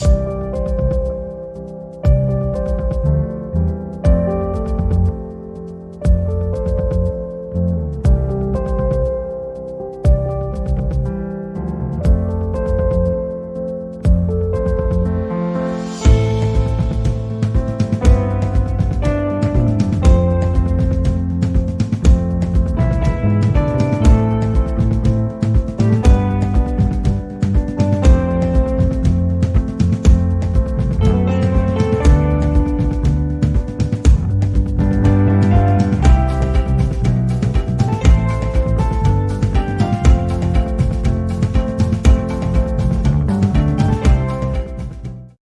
you